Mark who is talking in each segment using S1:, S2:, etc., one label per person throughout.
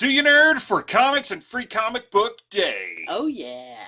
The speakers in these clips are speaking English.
S1: Do you nerd for comics and free comic book day?
S2: Oh yeah.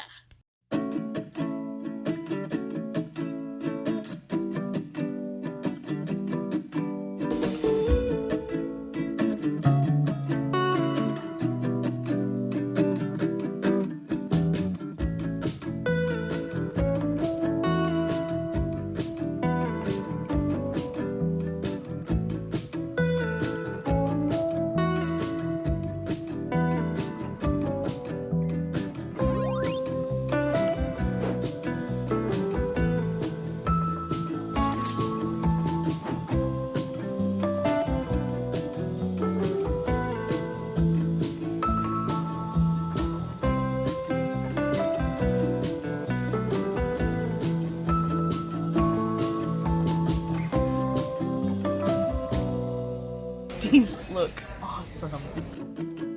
S2: These look awesome.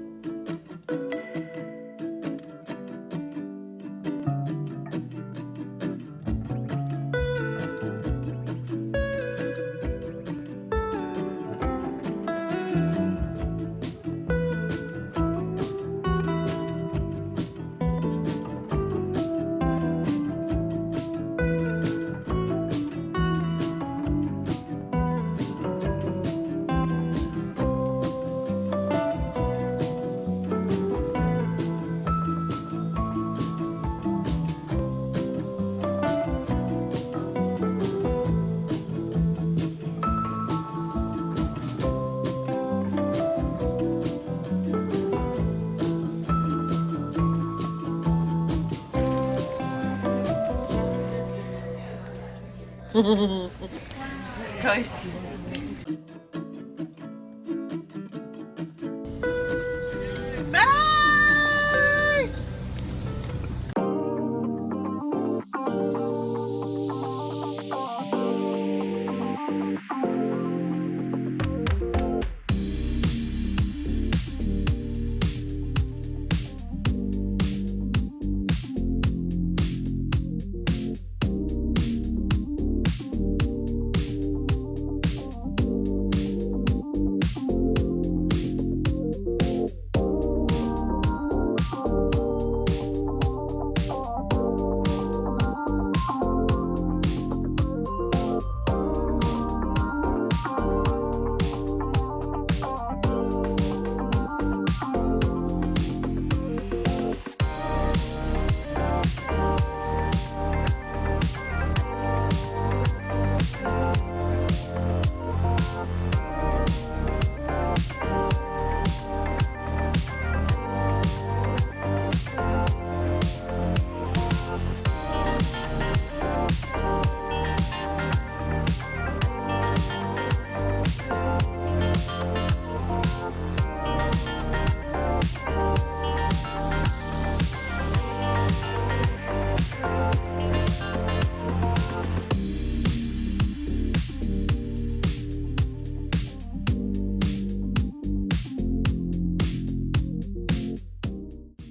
S2: Toasties.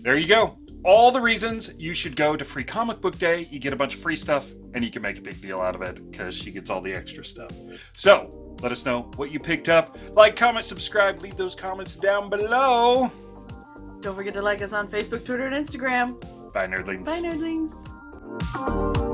S1: There you go. All the reasons you should go to Free Comic Book Day. You get a bunch of free stuff, and you can make a big deal out of it because she gets all the extra stuff. So, let us know what you picked up. Like, comment, subscribe, leave those comments down below.
S2: Don't forget to like us on Facebook, Twitter, and Instagram.
S1: Bye, nerdlings.
S2: Bye, nerdlings.